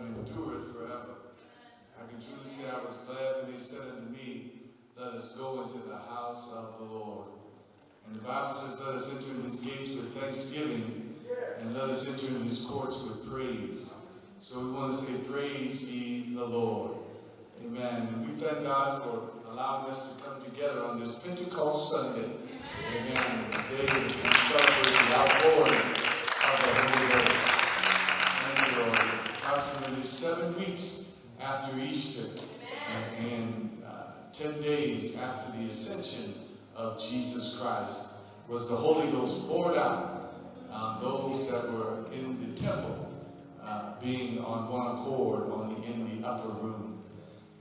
endure it forever. I can truly say I was glad when they said unto me, Let us go into the house of the Lord. And the Bible says, Let us enter his gates with thanksgiving, and let us enter his courts with praise. So we want to say, Praise be the Lord. Amen. And we thank God for allowing us to come together on this Pentecost Sunday. Amen. Amen. Today we celebrate the outpouring of the Holy Ghost. And approximately seven weeks after Easter uh, and uh, ten days after the ascension of Jesus Christ was the Holy Ghost poured out on those that were in the temple, uh, being on one accord on the, in the upper room.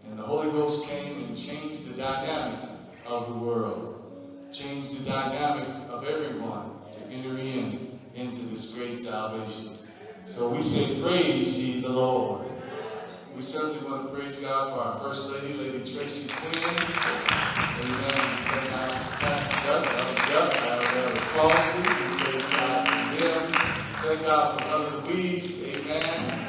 And the Holy Ghost came and changed the dynamic of the world, changed the dynamic of everyone to enter in into this great salvation. So we say, Praise ye the Lord. We certainly want to praise God for our First Lady, Lady Tracy Quinn. Amen. Thank for Pastor Duck, Elder Elder Crosby. We praise God for them. Thank God for Brother Louise. Amen.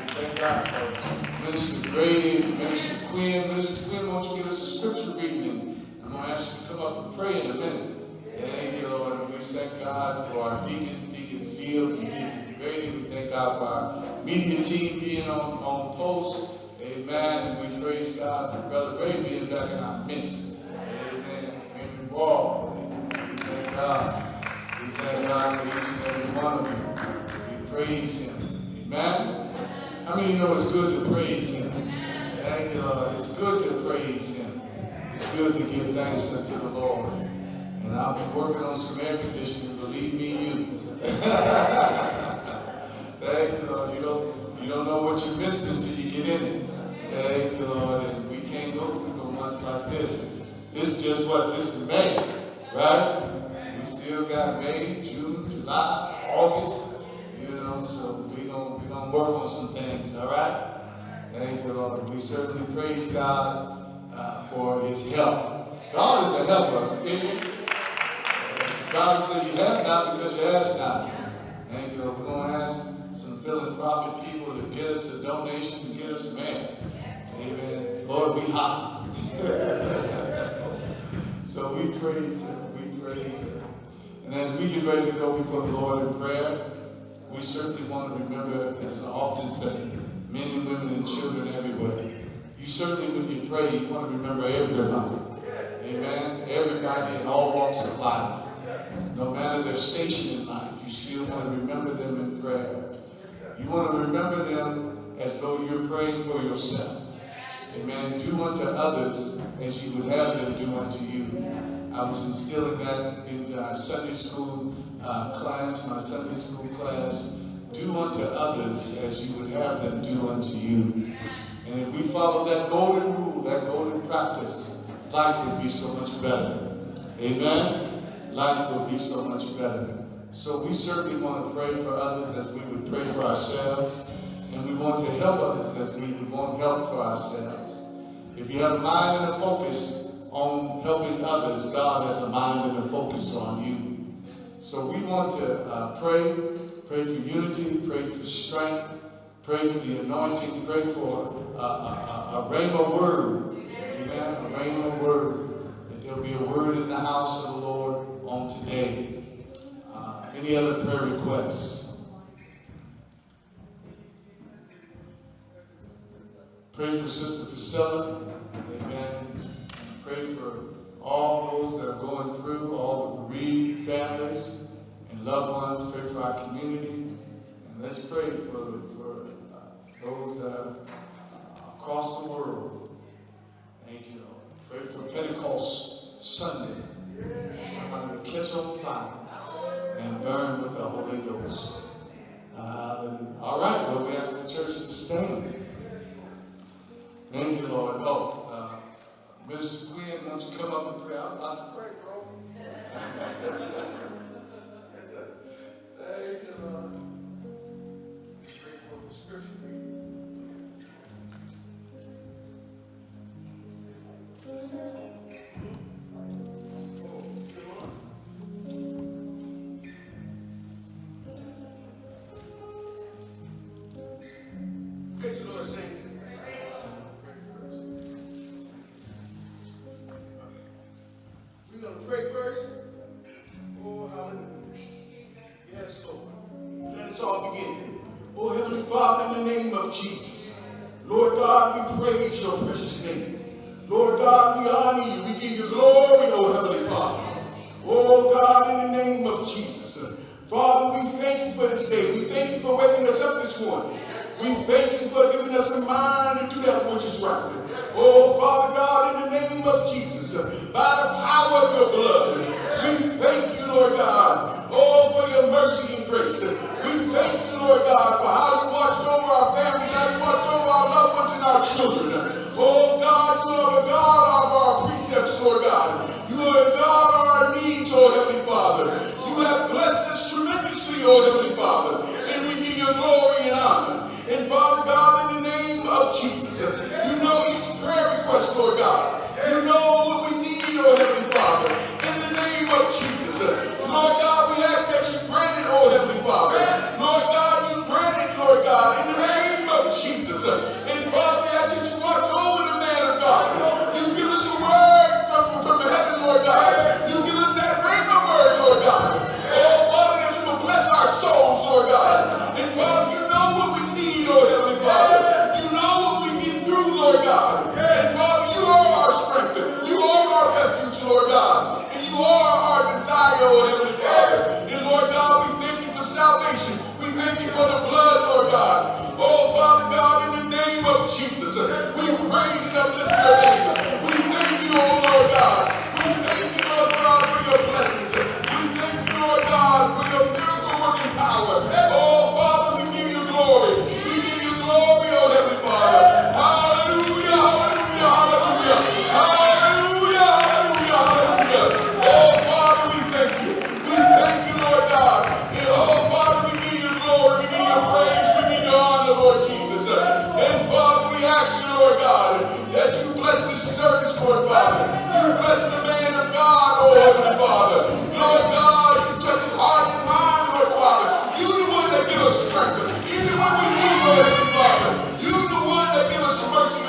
Thank God for Minister Grady, Minister Quinn. Minister Quinn, won't you give us a scripture reading? I'm going to ask you to come up and pray in a minute. Thank you, Lord. And we thank God for our deacons, Deacon Fields, and Deacon We thank God for our media team being on, on post. Amen. And we praise God for Brother Ray being back in our midst. Amen. Being involved. We thank God. We thank God for each and every one of you. We praise Him. Amen. How many know it's good to praise Him? You, It's good to praise Him. It's good to give thanks unto the Lord. And I'll be working on some air conditioning, believe me, you. Thank you, Lord. You don't, you don't know what you missed until you get in it. Thank you, Lord. And we can't go through no months like this. This is just what? This is May, right? We still got May, June, July, August. You know, so we gonna we gonna work on some things, all right? Thank you, Lord. We certainly praise God uh, for His help. God is a helper, isn't He? God said, "You have not because you ask not." Thank you, Lord. We're gonna ask philanthropic people to get us a donation to get us a man. Amen. Lord, we hot. so we praise Him. We praise Him. And as we get ready to go before the Lord in prayer, we certainly want to remember, as I often say, men and women and children everywhere. You certainly, when you pray, you want to remember everybody. Amen. Everybody in all walks of life. No matter their station in life, you still want to remember them in prayer. You want to remember them as though you're praying for yourself. Amen. Do unto others as you would have them do unto you. I was instilling that in our Sunday school uh, class, my Sunday school class. Do unto others as you would have them do unto you. And if we follow that golden rule, that golden practice, life would be so much better. Amen. Life would be so much better. So we certainly want to pray for others as we would pray for ourselves. And we want to help others as we would want help for ourselves. If you have a mind and a focus on helping others, God has a mind and a focus on you. So we want to uh, pray, pray for unity, pray for strength, pray for the anointing, pray for uh, a, a, a rhema word. Amen. A rhema word. That there'll be a word in the house of the Lord on today. Any other prayer requests? Pray for Sister Priscilla. Amen. Pray for all those that are going through, all the bereaved families and loved ones. Pray for our community. And let's pray for, for uh, those that are across the world. Thank you. Pray for Pentecost Sunday. Somebody catch on fire and burn with the Holy Ghost. Hallelujah. All right, well, we ask the church to stand. Thank you, Lord. Oh, uh, Miss Quinn, why don't you come up and pray? I'm about to pray, bro. Thank you, Lord. Pray for the scripture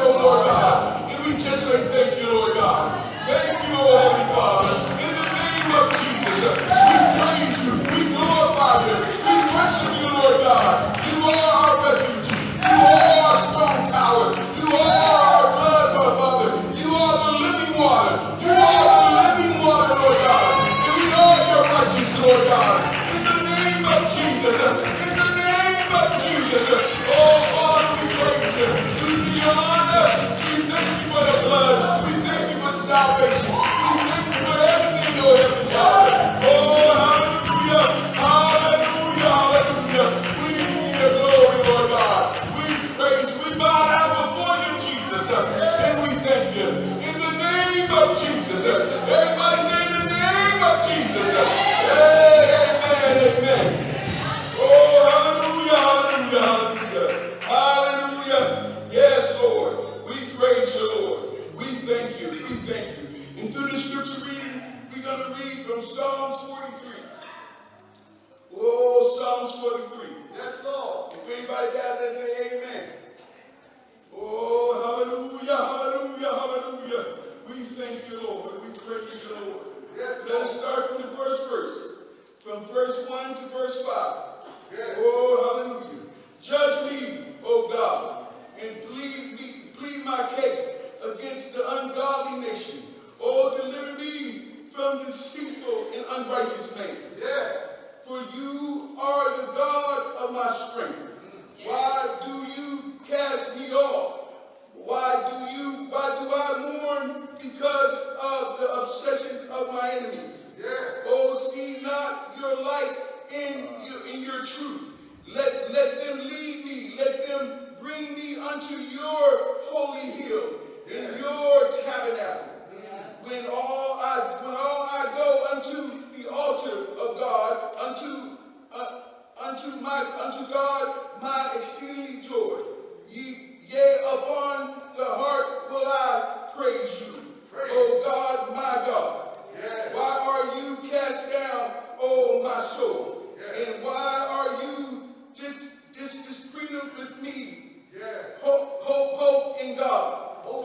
oh Lord God. And we just say thank you, Lord God. Thank you, oh Heavenly Father. In the name of Jesus, we praise you. We glorify you. We worship you, Lord God. You are our refuge. You are our strong tower. You are our blood, my Father. You are the living water. You are the living water, Lord God. And we are your righteous, Lord God. In the name of Jesus. In the name of Jesus.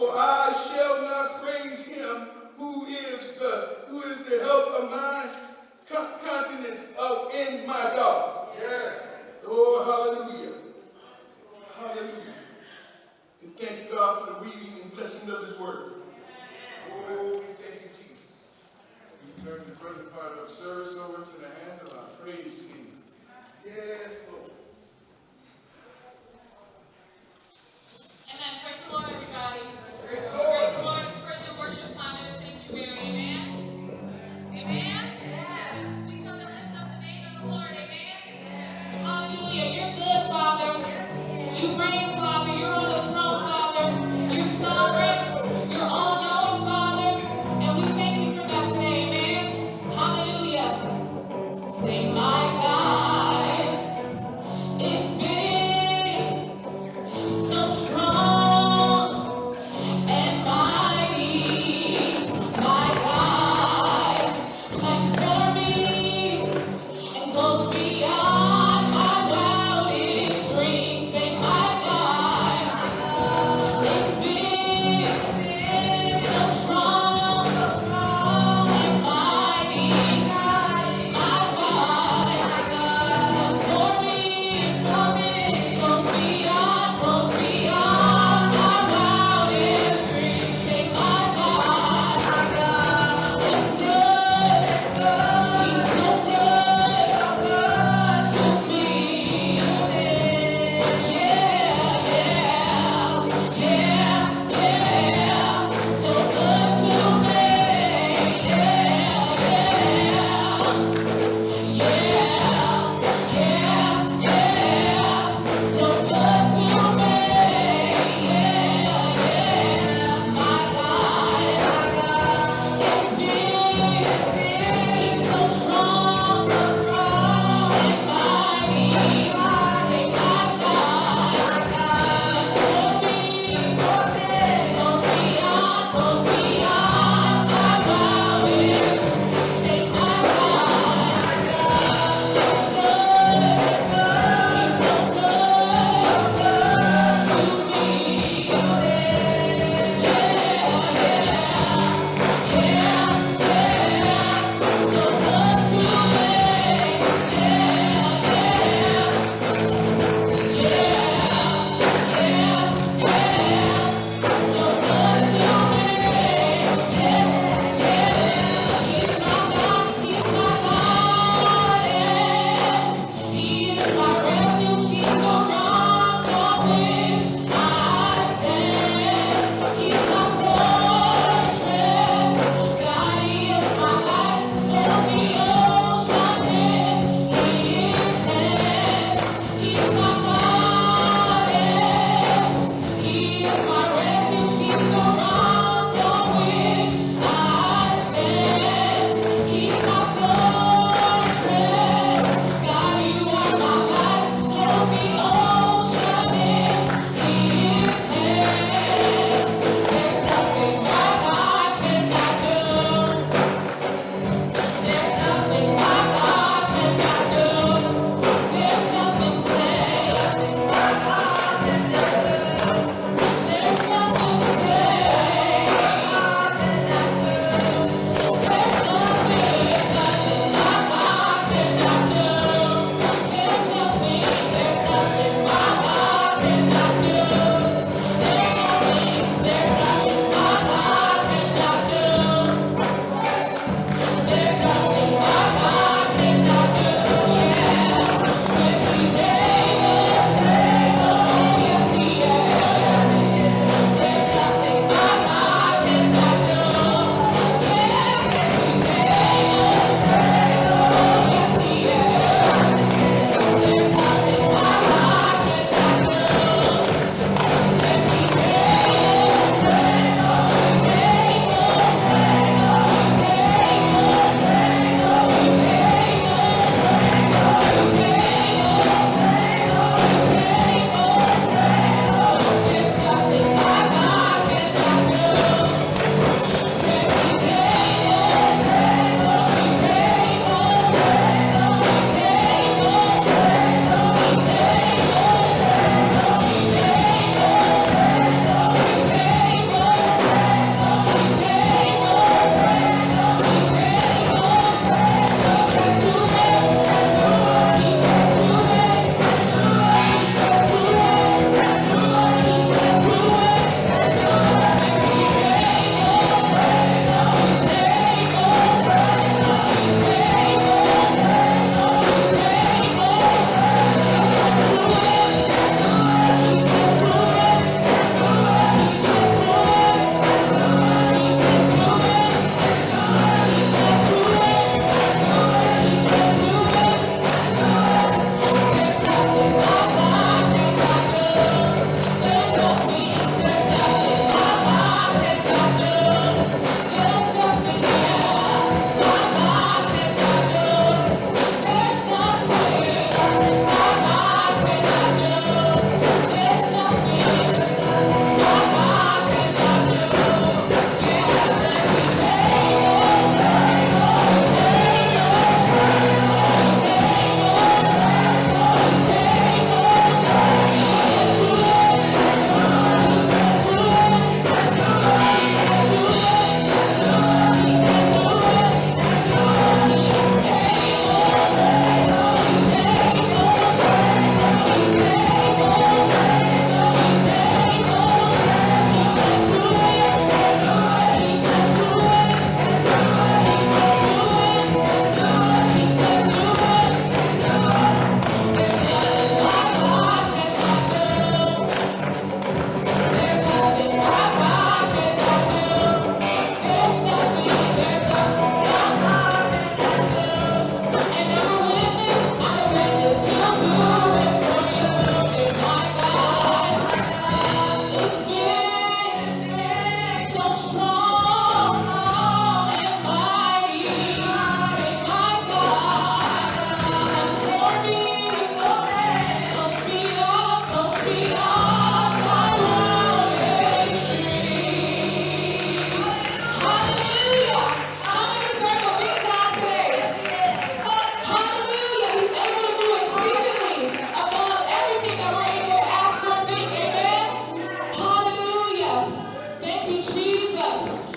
Quran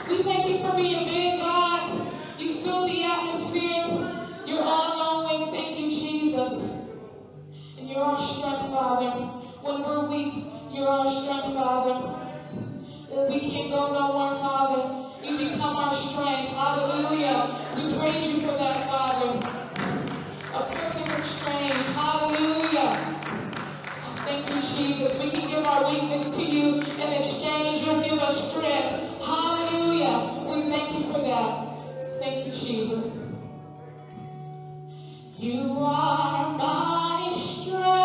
We thank you for being big, God. You fill the atmosphere. You're all-knowing. Thank you, Jesus. And you're our strength, Father. When we're weak, you're our strength, Father. When we can't go nowhere, Father, you become our strength. Hallelujah. We praise you for that, Father. A perfect exchange. Hallelujah. Thank you, Jesus. We can give our weakness to you. In exchange, you'll give us strength. Hallelujah. We thank you for that. Thank you, Jesus. You are my strength.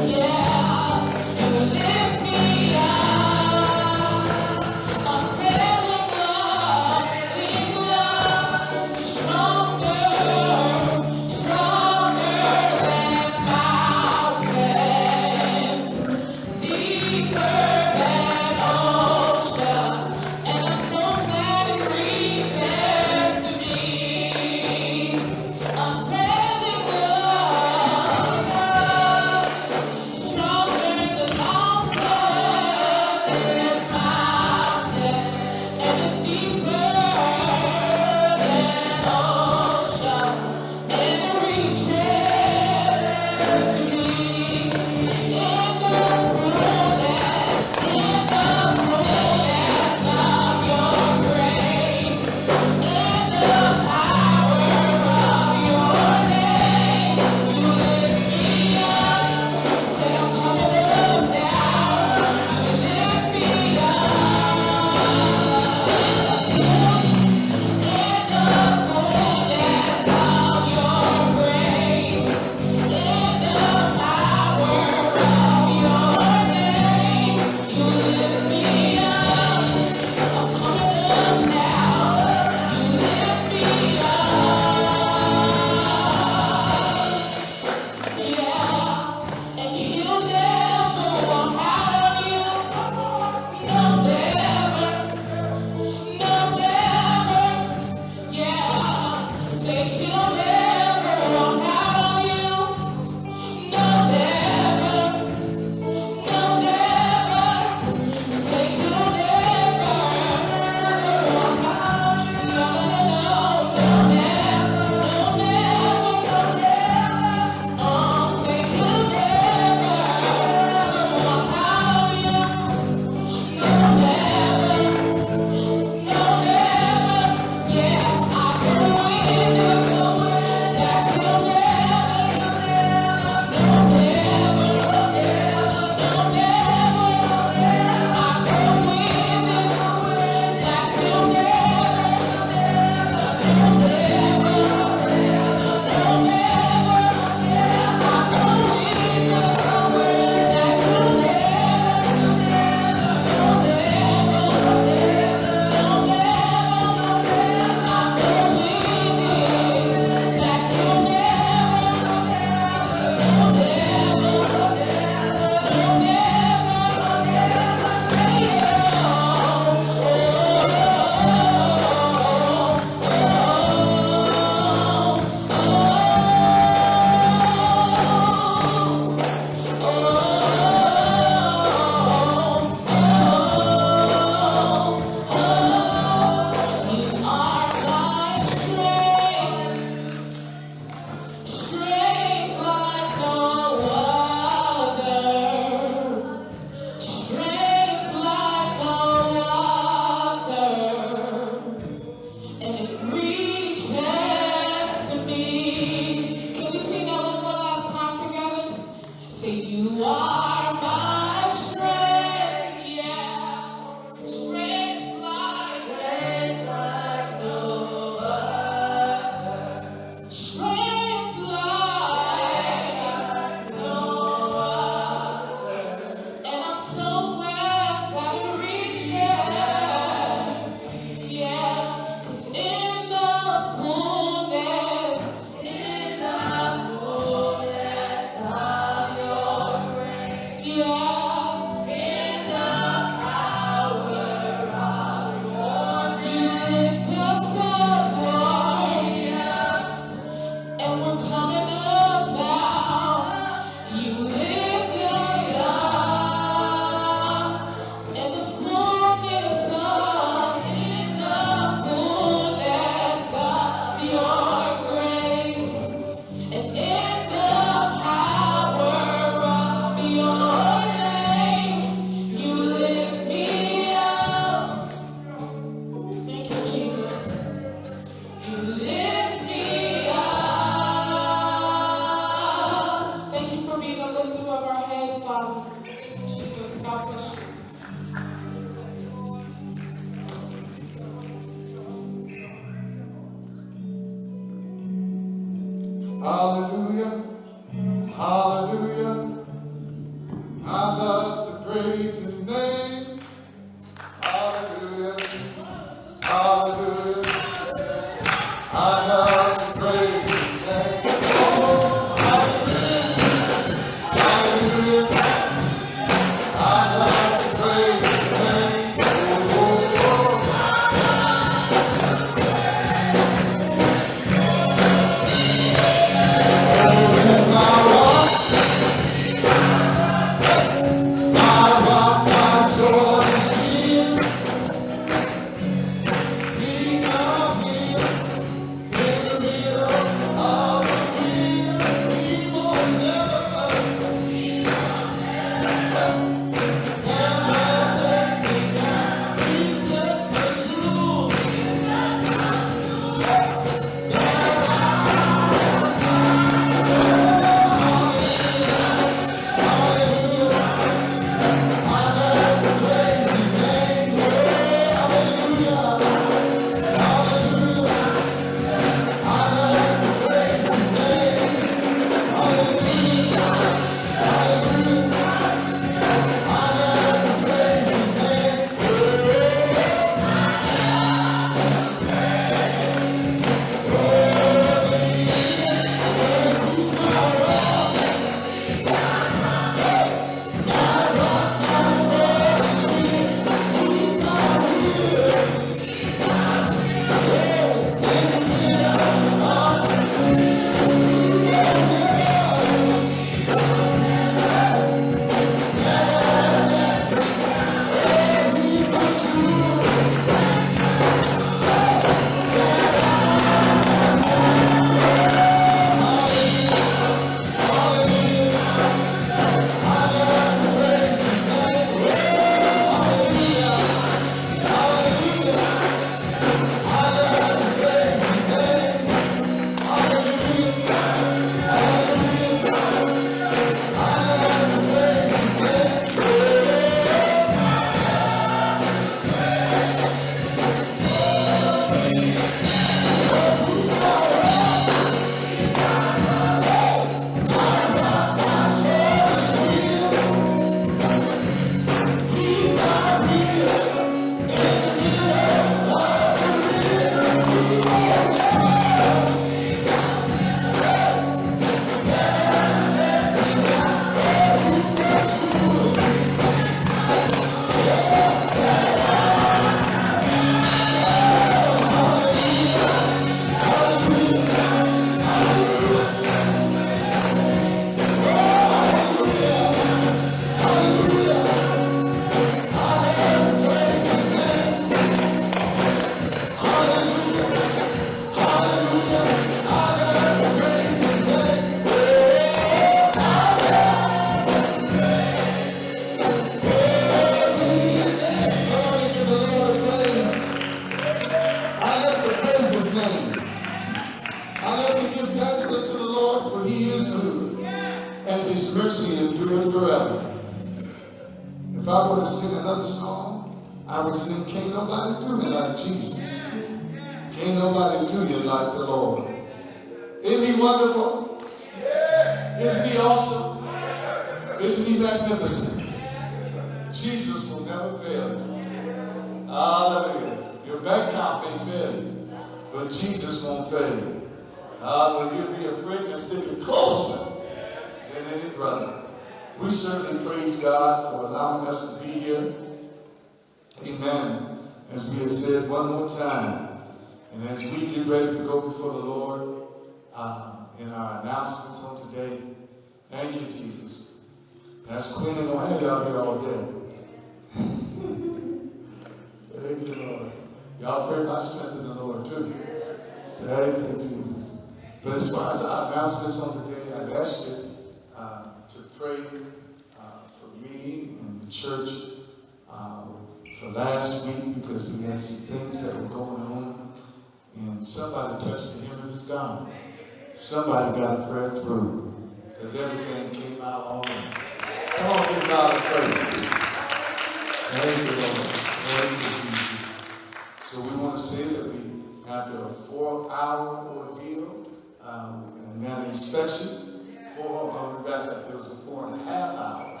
Four-hour ordeal, um, and that inspection, four, uh, we up, it was a four and a half hour.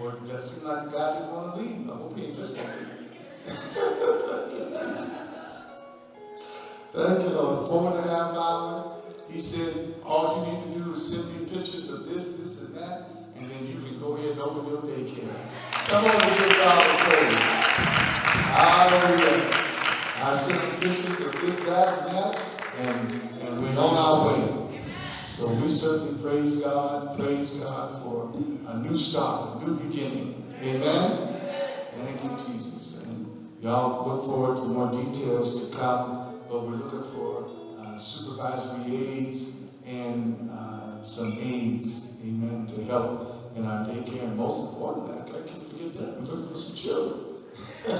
Or that seemed like God didn't want to leave. I hope he ain't listening to me. Thank you, Lord. Four and a half hours. He said, all you need to do is send me pictures of this, this, and that, and then you can go ahead and open your daycare. Come on and give God a praise. Hallelujah. I sent pictures of this, that, and that, and, and we're on our way. So we certainly praise God, praise God for a new start, a new beginning. Amen. Thank you, Jesus. And y'all look forward to more details to come, but we're looking for uh, supervisory aides and uh, some aides, amen, to help in our daycare. And most importantly, I can't forget that, we're looking for some children. you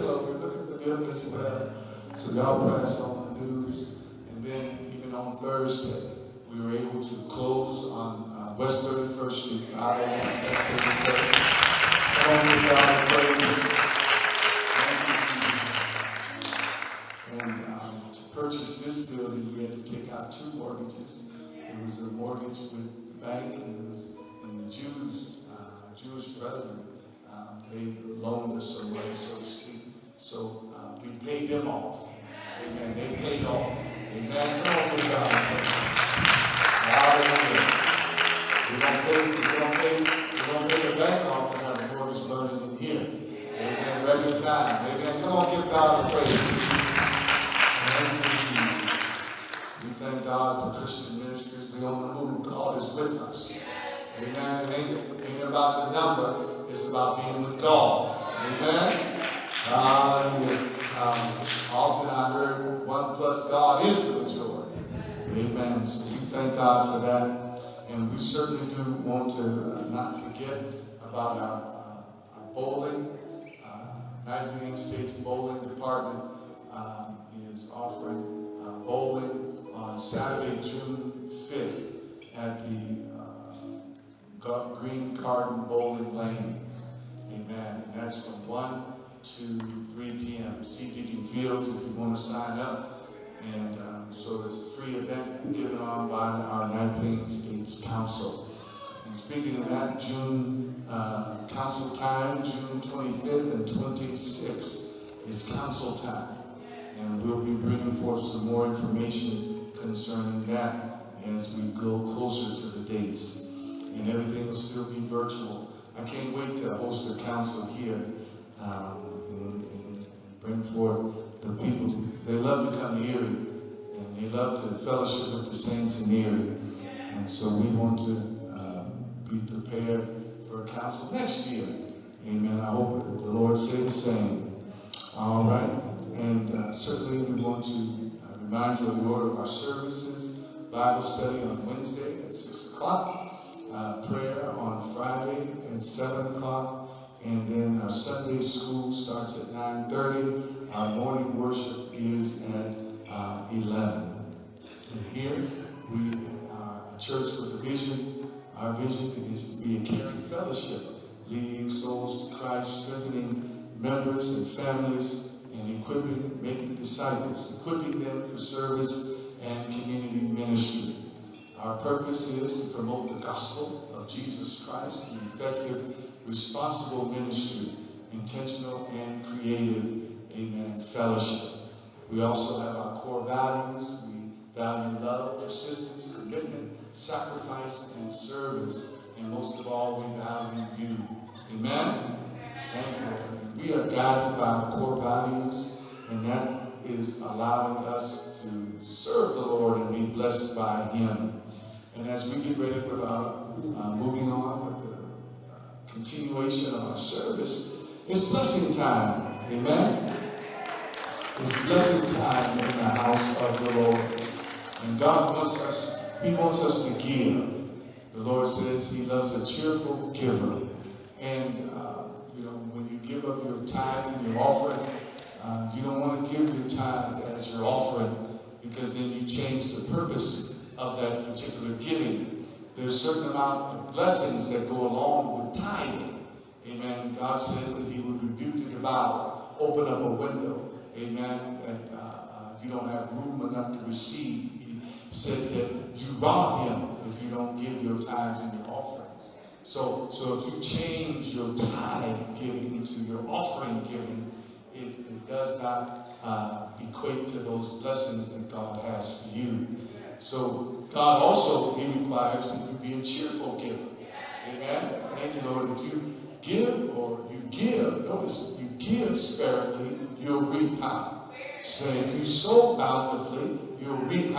know, we're looking So y'all pass on the news. And then even on Thursday, we were able to close on uh, West 31st Street, 501 West 31st. Come God praise. Thank you, Jesus. And um, to purchase this building, we had to take out two mortgages. There was a mortgage with the bank, and was the Jews, uh, Jewish brethren, um, they loaned us some money, so to speak. So uh, we paid them off. Amen. They paid off. Amen. Come on, God. Hallelujah. We don't pay, we don't pay, we don't pay the bank off and have a mortgage burning in here. Amen. Regular time. Amen. Come on, give God a praise. Thank you. We thank God for Christian ministries. We on the move. God is with us. Amen. It ain't, ain't about the number. It's about being with God. Amen. Hallelujah. Often I heard one plus God is the majority. Amen. So we thank God for that. And we certainly do want to uh, not forget about our, uh, our bowling. Uh, Union State's bowling department um, is offering uh, bowling on Saturday, June 5th at the uh, Green Garden Bowling Lanes. Amen. And that's from 1 to 3 p.m. Deacon Fields if you want to sign up. And um, so it's a free event given on by our Nine States Council. And speaking of that, June uh, council time, June 25th and 26th is council time. And we'll be bringing forth some more information concerning that as we go closer to the dates. And everything will still be virtual. I can't wait to host a council here um, bring forth the people. They love to come here and they love to fellowship with the saints in Erie. And so we want to um, be prepared for a council next year. Amen. I hope the Lord say the same. All right. And uh, certainly we want to uh, remind you of the order of our services. Bible study on Wednesday at 6 o'clock. Uh, prayer on Friday at 7 o'clock. And then our Sunday school starts at 9.30. Our morning worship is at uh, 11. And here we are a church with a vision. Our vision is to be a caring fellowship, leading souls to Christ, strengthening members and families, and equipping, making disciples, equipping them for service and community ministry. Our purpose is to promote the gospel of Jesus Christ, the effective, responsible ministry, intentional and creative, amen, fellowship. We also have our core values. We value love, persistence, commitment, sacrifice, and service. And most of all, we value you. Amen? Thank you. We are guided by our core values, and that is allowing us to serve the Lord and be blessed by Him. And as we get ready with our uh, moving on with the continuation of our service, it's blessing time. Amen? It's blessing time in the house of the Lord. And God wants us, He wants us to give. The Lord says He loves a cheerful giver. And, uh, you know, when you give up your tithes and your offering, uh, you don't want to give your tithes as your offering because then you change the purpose of that particular giving. There's a certain amount of blessings that go along with tithing. Amen. God says that He will rebuke the devourer, open up a window. Amen. That uh, uh, you don't have room enough to receive. He said that you rob Him if you don't give your tithes and your offerings. So, so if you change your tithe giving to your offering giving, it, it does not uh, equate to those blessings that God has for you. So God also, He requires that you be a cheerful giver. Amen. Thank you, Lord. If you give or you give, notice you give sparingly, you'll reap high. So if you sow bountifully, you'll reap.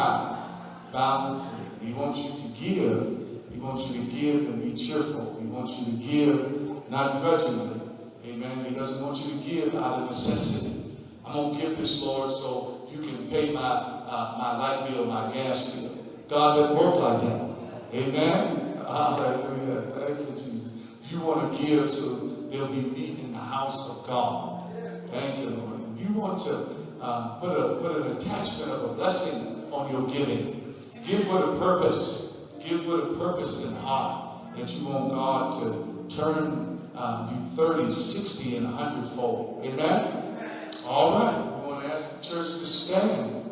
Bountifully. He wants you to give. He wants you to give and be cheerful. He wants you to give not grudgingly. Amen. He doesn't want you to give out of necessity. I'm gonna give this, Lord, so you can pay my uh, my light bill, my gas bill. God doesn't work like that. Amen. Hallelujah. Thank you, Jesus. You want to give so there'll be meat in the house of God. Thank you, Lord. You want to uh, put a put an attachment of a blessing on your giving. Give with a purpose. Give with a purpose in heart that you want God to turn uh, you 30, 60, and 100 fold. Amen? All right. We want to ask the church to stand.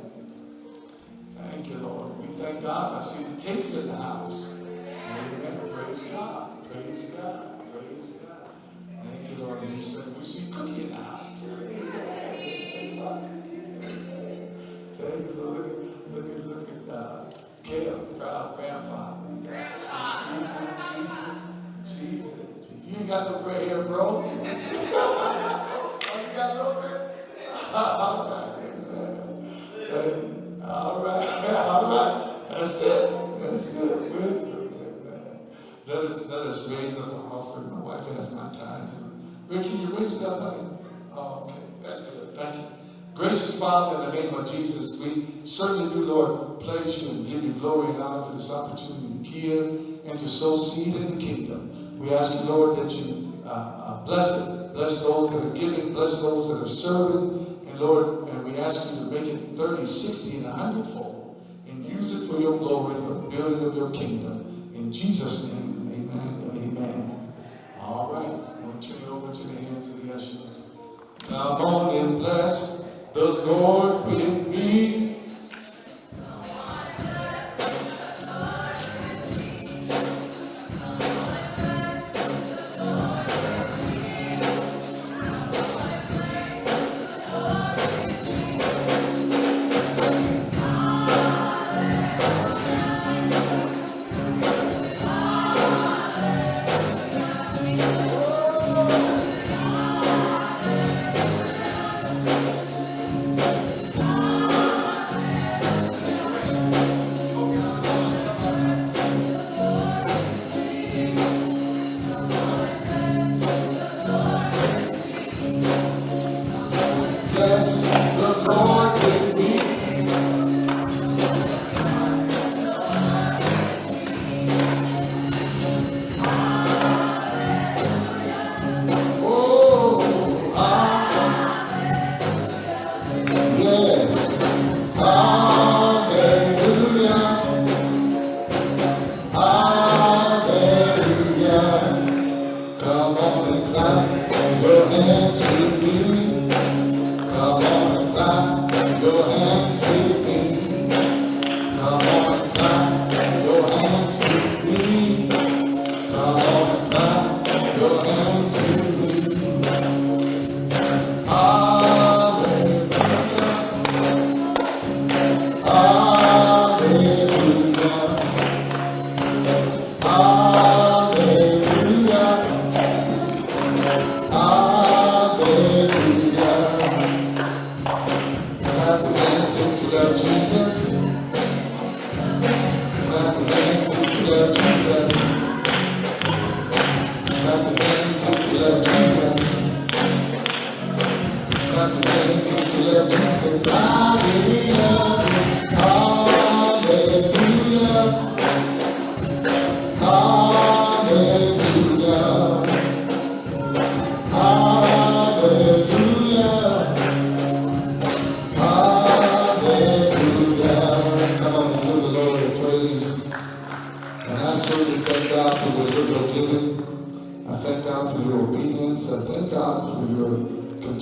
Thank you, Lord. We thank God. I see the takes in the house. Amen. Praise God. Praise God. Praise God. Thank you, Lord. And we see Cookie in the house. Amen. Thank you, Lord. Look at, look at, uh, Caleb, proud grandfather. Jesus, Jesus, Jesus. You ain't got no gray hair, bro. you got no gray? All right, us raise up our offering. My wife has my tithes. Rick, can you raise it up, honey? Oh, okay. That's good. Thank you. Gracious Father, in the name of Jesus, we certainly do, Lord, praise you and give you glory and honor for this opportunity to give and to sow seed in the kingdom. We ask you, Lord, that you uh, uh, bless it. Bless those that are giving. Bless those that are serving. And Lord, and we ask you to make it 30, 60, and 100 fold. And use it for your glory, for the building of your kingdom. In Jesus' name, amen and amen. All right. I'm going to turn it over to the hands of the ushers. And bless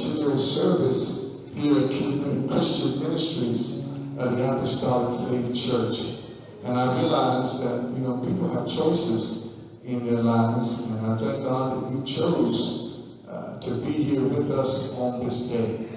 continual service here at Christian Ministries at the Apostolic Faith Church. And I realize that, you know, people have choices in their lives, and I thank God that you chose uh, to be here with us on this day.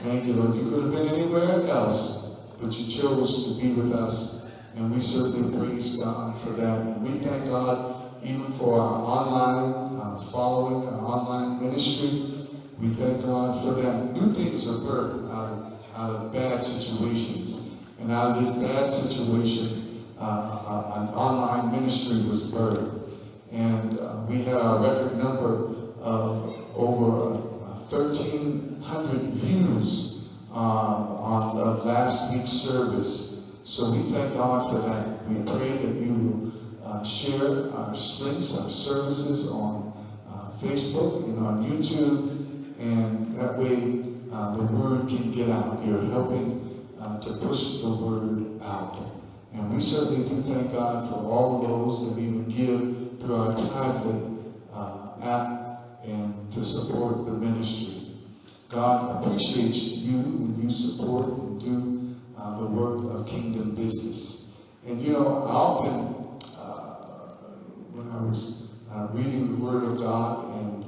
Thank you, Lord. You could have been anywhere else, but you chose to be with us, and we certainly praise God for that. And we thank God even for our online uh, following, our online ministry. We thank God for that. New things are birthed out of, out of bad situations. And out of this bad situation, uh, uh, an online ministry was birthed. And uh, we had a record number of over 1,300 views uh, on of last week's service. So we thank God for that. We pray that you will uh, share our links, our services on uh, Facebook and on YouTube, and that way uh, the word can get out. You're helping uh, to push the word out. And we certainly do thank God for all of those that even give through our Tithely uh, app and to support the ministry. God appreciates you when you support and do uh, the work of kingdom business. And you know, I often when I was uh, reading the Word of God, and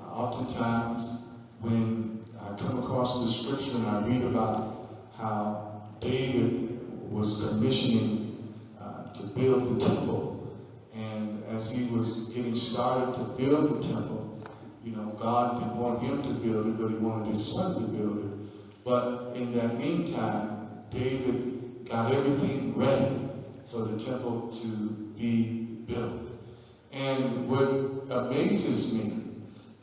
uh, oftentimes when I come across the scripture and I read about how David was commissioning uh, to build the temple, and as he was getting started to build the temple, you know, God didn't want him to build it, but he wanted his son to build it. But in that meantime, David got everything ready for the temple to be built. And what amazes me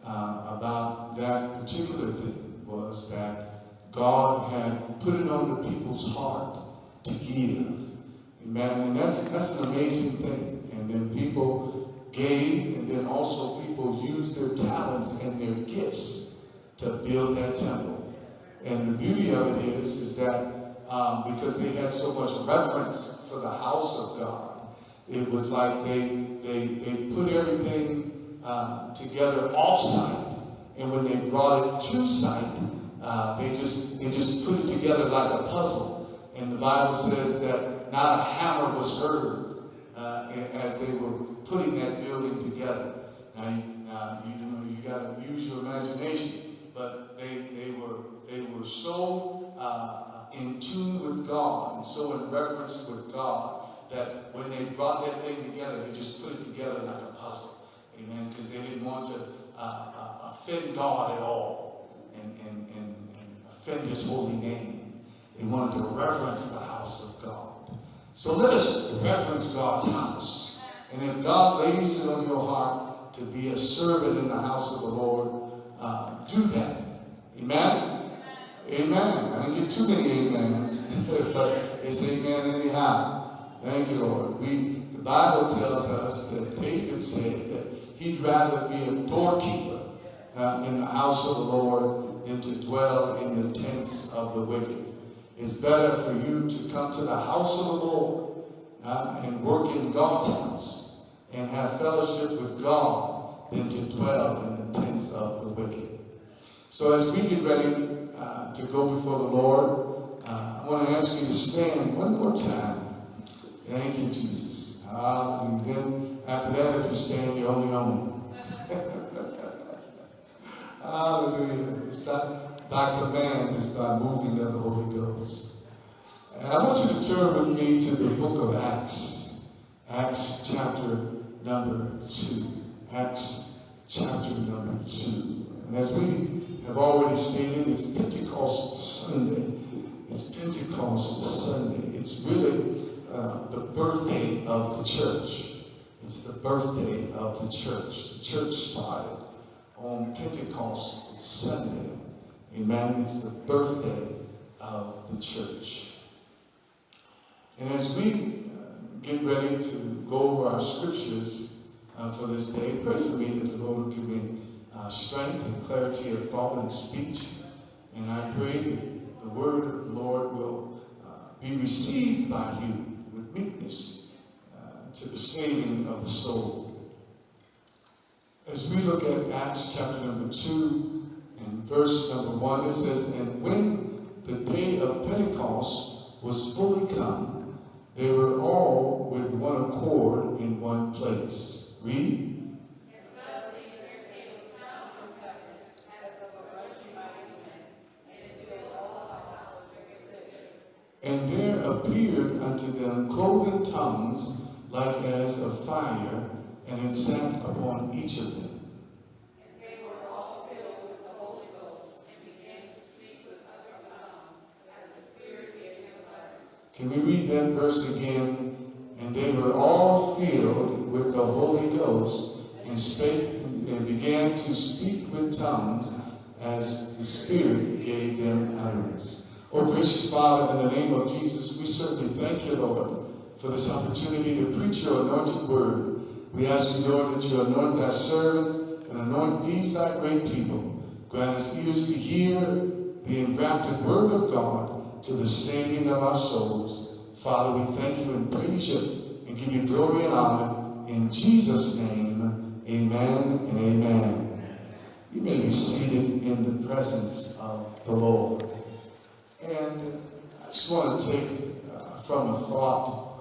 uh, about that particular thing was that God had put it on the people's heart to give. Amen. And that's, that's an amazing thing. And then people gave, and then also people used their talents and their gifts to build that temple. And the beauty of it is, is that um, because they had so much reverence for the house of God, it was like they they they put everything uh, together off-site, and when they brought it to site, uh, they just they just put it together like a puzzle. And the Bible says that not a hammer was heard uh, as they were putting that building together. Now, uh, you know you got to use your imagination, but they they were they were so uh, in tune with God and so in reverence with God that when they brought that thing together, they just put it together like a puzzle. Amen. Because they didn't want to uh, uh, offend God at all and, and, and, and offend his holy name. They wanted to reverence the house of God. So let us reverence God's house. And if God lays it on your heart to be a servant in the house of the Lord, uh, do that. Amen? Amen. I didn't get too many amens, but it's amen anyhow. Thank you, Lord. We, the Bible tells us that David said he'd rather be a doorkeeper uh, in the house of the Lord than to dwell in the tents of the wicked. It's better for you to come to the house of the Lord uh, and work in God's house and have fellowship with God than to dwell in the tents of the wicked. So as we get ready uh, to go before the Lord, uh, I want to ask you to stand one more time Thank you, Jesus. Hallelujah. After that, if you stand, you're on your own. Hallelujah. It's not by command, it's by moving of the Holy Ghost. And I want you to turn with me to the book of Acts. Acts chapter number 2. Acts chapter number 2. And as we have already stated, it's Pentecost Sunday. It's Pentecost Sunday. It's really uh, the birthday of the church. It's the birthday of the church. The church started on Pentecost Sunday. Amen. It's the birthday of the church. And as we uh, get ready to go over our scriptures uh, for this day, pray for me that the Lord will give me uh, strength and clarity of thought and speech. And I pray that the word of the Lord will uh, be received by you with meekness to the saving of the soul. As we look at Acts chapter number 2 and verse number 1, it says, And when the day of Pentecost was fully come, they were all with one accord in one place. Read. And there appeared unto them cloven tongues like as of fire, and it sat upon each of them. Can we read that verse again? And they were all filled with the Holy Ghost and spake and began to speak with tongues as the Spirit gave them utterance. Oh, gracious Father, in the name of Jesus, we certainly thank you, Lord, for this opportunity to preach your anointed word. We ask you, Lord, that you anoint thy servant and anoint these thy great people. Grant us ears to hear the engrafted word of God to the saving of our souls. Father, we thank you and praise you and give you glory and honor. In Jesus' name, amen and amen. You may be seated in the presence of the Lord. And I just want to take uh, from a thought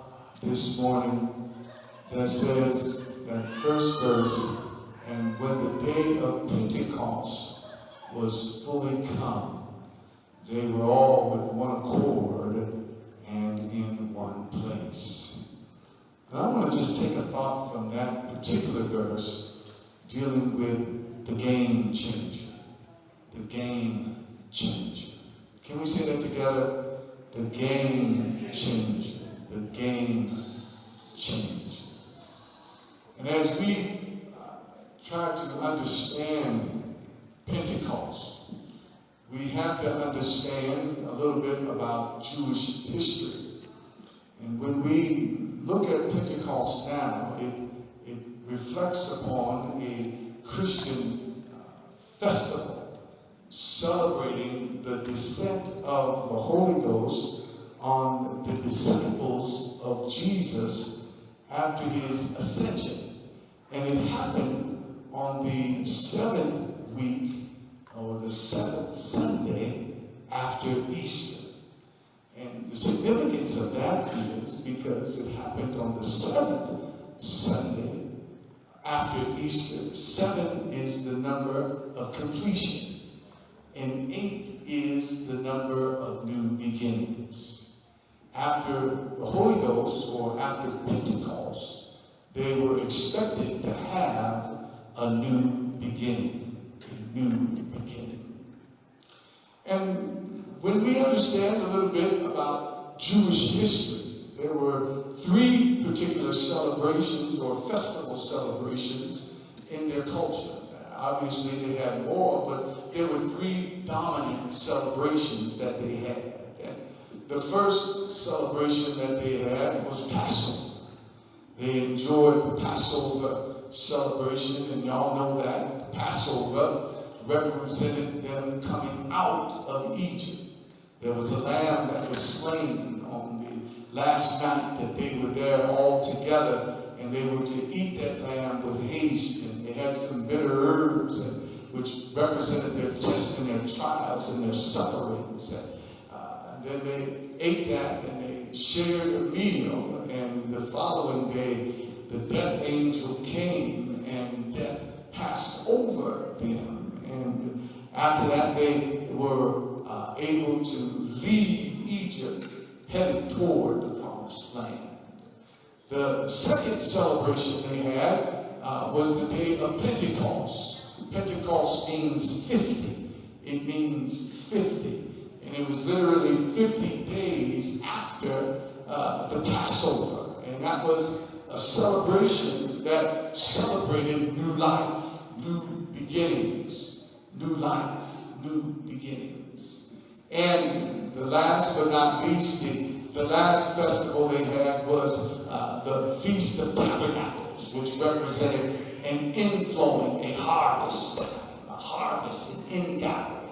this morning that says that first verse, and when the day of Pentecost was fully come, they were all with one accord and in one place. And I want to just take a thought from that particular verse dealing with the game changer. The game changer. Can we say that together? The game changer. The game changer. And as we uh, try to understand Pentecost, we have to understand a little bit about Jewish history. And when we look at Pentecost now, it, it reflects upon a Christian uh, festival celebrating the descent of the Holy Ghost on the disciples of Jesus after his ascension. And it happened on the seventh week or the seventh Sunday after Easter. And the significance of that is because it happened on the seventh Sunday after Easter. Seven is the number of completion and eight is the number of new beginnings. After the Holy Ghost, or after Pentecost, they were expected to have a new beginning. A new beginning. And when we understand a little bit about Jewish history, there were three particular celebrations or festival celebrations in their culture. Obviously, they had more, but there were three dominant celebrations that they had. The first celebration that they had was Passover. They enjoyed the Passover celebration, and y'all know that Passover represented them coming out of Egypt. There was a lamb that was slain on the last night that they were there all together, and they were to eat that lamb with haste, and they had some bitter herbs, and, which represented their tests and their trials and their sufferings. And, then they ate that, and they shared a meal, and the following day, the death angel came, and death passed over them. And after that, they were uh, able to leave Egypt, headed toward the promised land. The second celebration they had uh, was the day of Pentecost. Pentecost means 50. It means 50. It was literally 50 days after uh, the Passover. And that was a celebration that celebrated new life, new beginnings, new life, new beginnings. And the last but not least, the, the last festival they had was uh, the Feast of Tabernacles, which represented an inflowing, a harvest a harvest, an ingathering.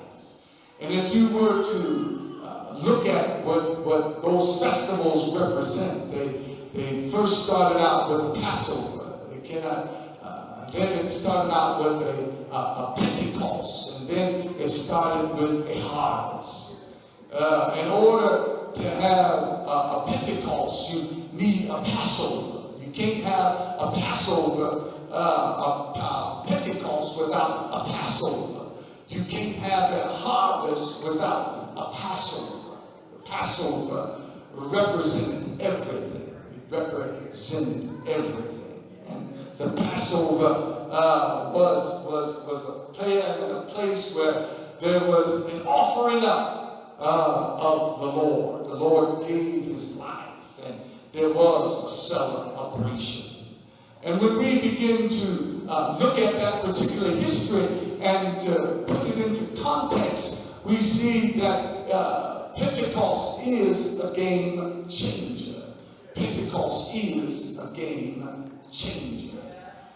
And if you were to uh, look at what, what those festivals represent, they, they first started out with Passover. They cannot, uh, then it started out with a, a, a Pentecost, and then it started with a harvest. Uh, in order to have a, a Pentecost, you need a Passover. You can't have a Passover, uh, a, a Pentecost without a Passover. You can't have a harvest without a Passover. The Passover represented everything. It represented everything. And the Passover uh, was, was, was a, a place where there was an offering up uh, of the Lord. The Lord gave his life, and there was a celebration. And when we begin to uh, look at that particular history and uh, put it into context, we see that uh, Pentecost is a game changer. Pentecost is a game changer.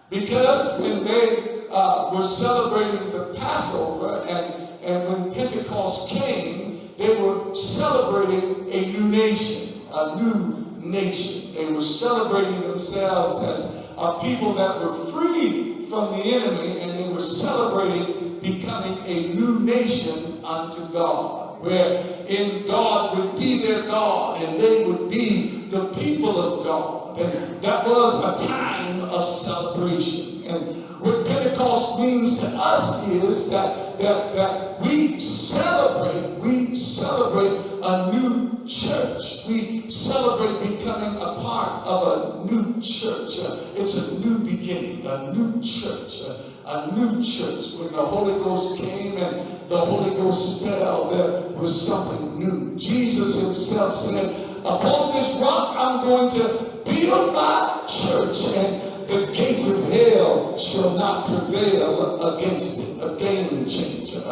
Because when they uh, were celebrating the Passover and, and when Pentecost came, they were celebrating a new nation, a new nation. They were celebrating themselves as a people that were freed from the enemy and they were celebrating becoming a new nation unto God, wherein God would be their God and they would be the people of God. And that was a time of celebration. And what Pentecost means to us is that, that, that we celebrate, we celebrate a new church. We celebrate becoming a part of a new church. It's a new beginning, a new church, a new church. When the Holy Ghost came and the Holy Ghost fell, there was something new. Jesus himself said, upon this rock I'm going to build my church and the gates of hell shall not prevail against it. A game changer,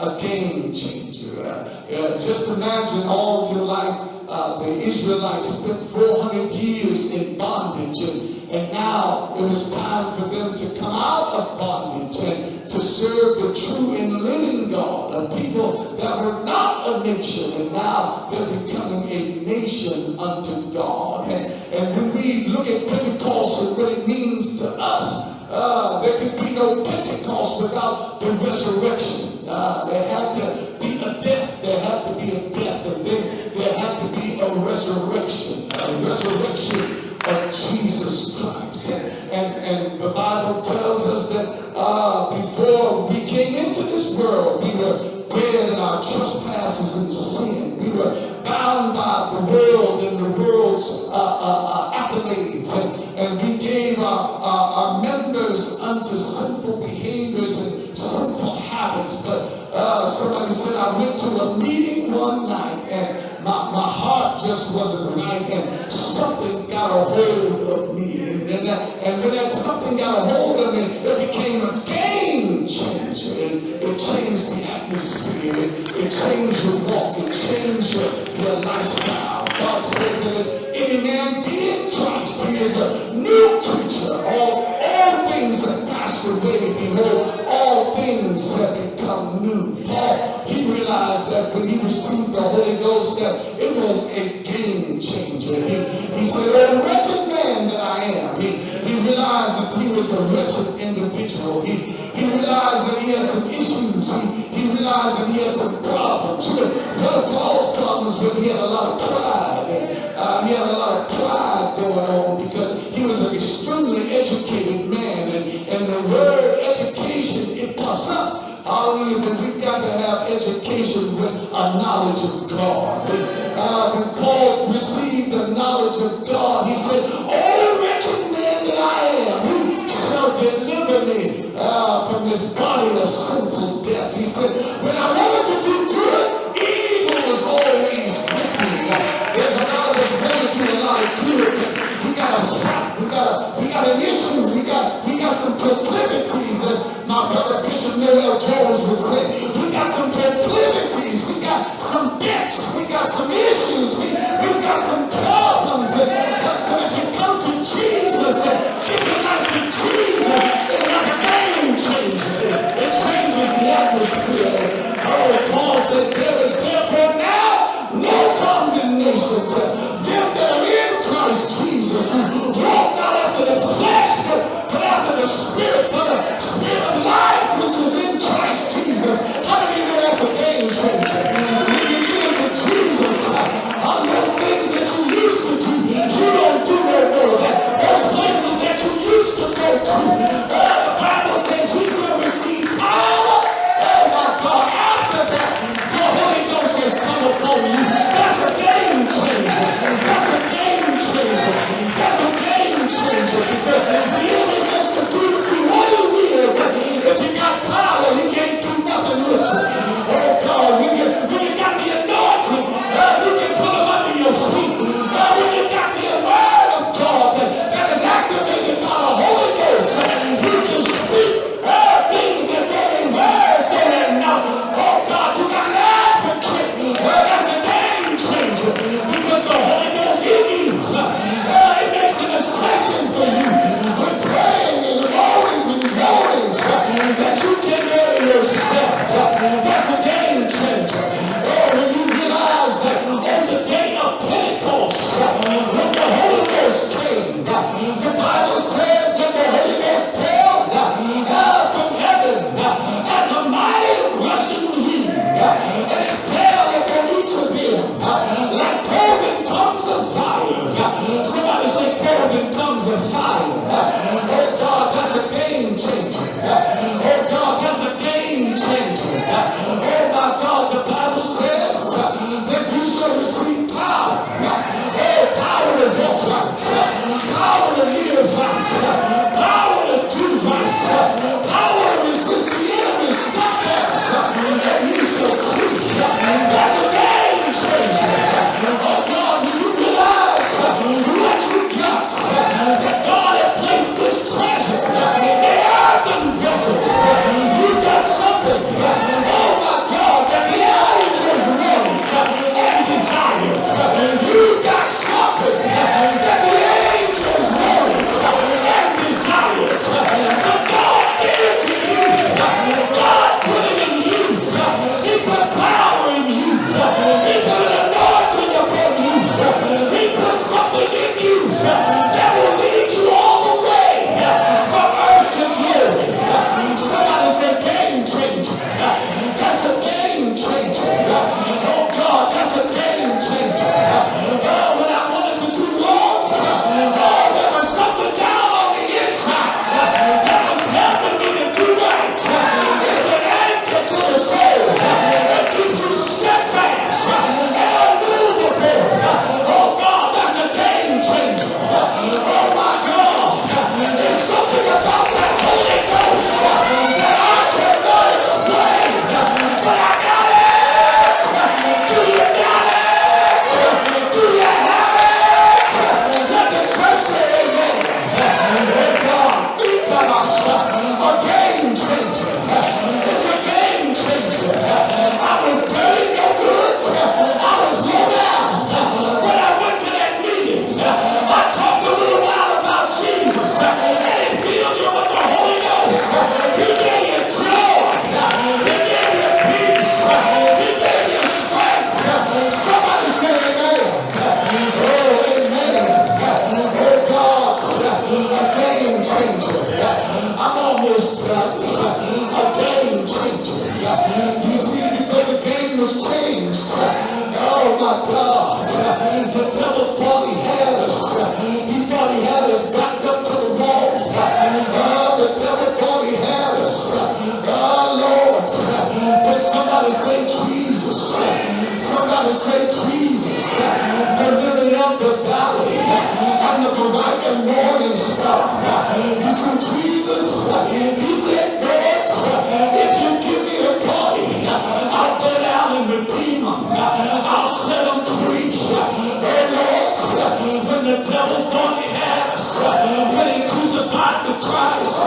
a, game changer. Uh, uh, just imagine all your life, uh, the Israelites spent 400 years in bondage, and, and now it was time for them to come out of bondage and to serve the true and living God, a people that were not a nation, and now they're becoming a nation unto God. And, and when we look at Pentecost it means to us, uh, there could be no Pentecost without the resurrection. Uh, there had to be a death. There had to be a death. And then there had to be a resurrection. A resurrection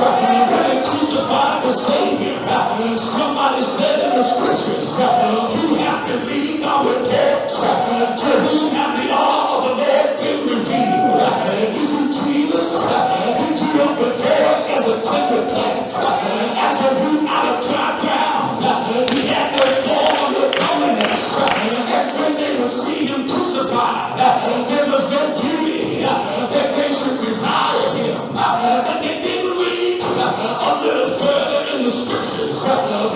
when they crucified the Savior. Somebody said in the scriptures, who have believed our death, to whom have the all of the Lord been revealed. You see, Jesus, he grew up with us as a tender plant, as a root out of dry ground. He had no form, no comeliness. And when they would see him crucified, a little further in the scriptures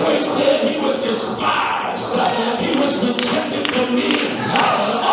when he said he was despised, he was rejected for men.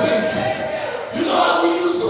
You know how we used to